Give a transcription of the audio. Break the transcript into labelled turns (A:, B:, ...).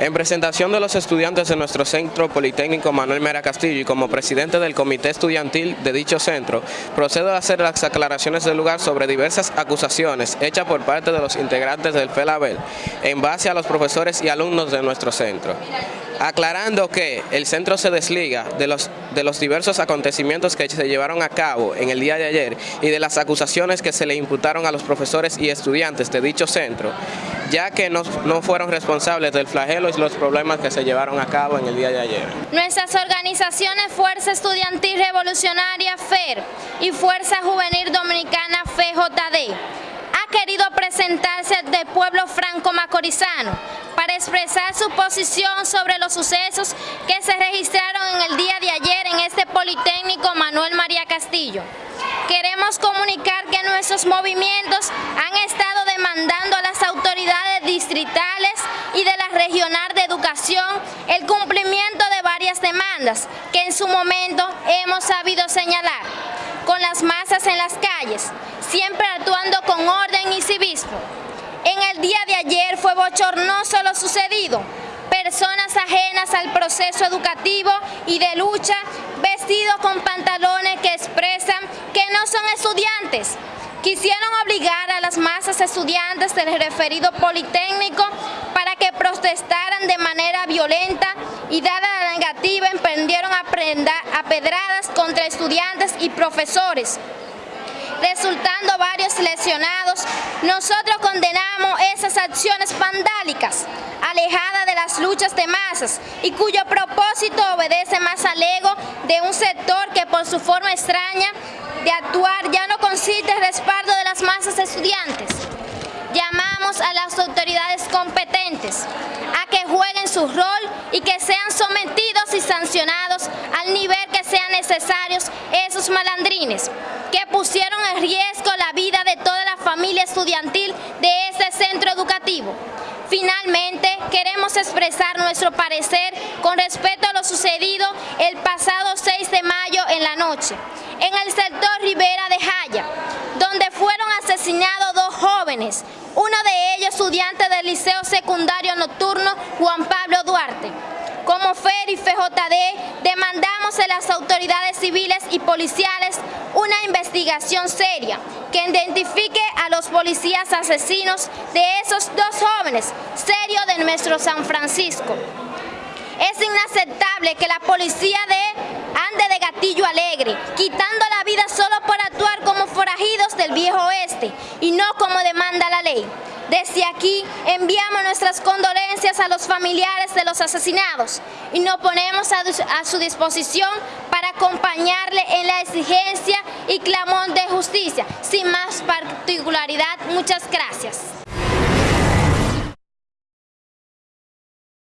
A: En presentación de los estudiantes de nuestro Centro Politécnico Manuel Mera Castillo y como presidente del Comité Estudiantil de dicho centro, procedo a hacer las aclaraciones del lugar sobre diversas acusaciones hechas por parte de los integrantes del FELABEL en base a los profesores y alumnos de nuestro centro aclarando que el centro se desliga de los, de los diversos acontecimientos que se llevaron a cabo en el día de ayer y de las acusaciones que se le imputaron a los profesores y estudiantes de dicho centro, ya que no, no fueron responsables del flagelo y los problemas que se llevaron a cabo en el día de ayer.
B: Nuestras organizaciones Fuerza Estudiantil Revolucionaria FER y Fuerza Juvenil Dominicana FJD ha querido presentarse del pueblo franco-macorizano para expresar su posición sobre los sucesos que se registraron en el día de ayer en este Politécnico Manuel María Castillo. Queremos comunicar que nuestros movimientos han estado demandando distritales y de la regional de educación el cumplimiento de varias demandas que en su momento hemos sabido señalar con las masas en las calles, siempre actuando con orden y civismo. En el día de ayer fue bochornoso lo sucedido. Personas ajenas al proceso educativo y de lucha, vestidos con pantalones que expresan que no son estudiantes. Quisieron obligar a las masas estudiantes del referido Politécnico para que protestaran de manera violenta y dada la negativa emprendieron a pedradas contra estudiantes y profesores resultando varios lesionados, nosotros condenamos esas acciones vandálicas, alejadas de las luchas de masas y cuyo propósito obedece más al ego de un sector que por su forma extraña de actuar ya no consiste en respaldo de las masas estudiantes. Llamamos a las autoridades competentes a que jueguen su rol y que sean sometidos y sancionados al nivel que sean necesarios esos malandrines que pusieron riesgo la vida de toda la familia estudiantil de este centro educativo. Finalmente, queremos expresar nuestro parecer con respecto a lo sucedido el pasado 6 de mayo en la noche, en el sector Rivera de Jaya, donde fueron asesinados dos jóvenes, uno de ellos estudiante del Liceo Secundario Nocturno Juan Pablo Duarte. Como FER y FJD a las autoridades civiles y policiales una investigación seria que identifique a los policías asesinos de esos dos jóvenes, serio de nuestro San Francisco. Es inaceptable que la policía de ande de gatillo alegre, quitando la vida solo por actuar como forajidos del viejo oeste y no como demanda la ley. Desde aquí enviamos nuestras condolencias a los familiares de los asesinados y nos ponemos a, su disposición para acompañarle en la exigencia y clamón de justicia. Sin más particularidad, muchas gracias.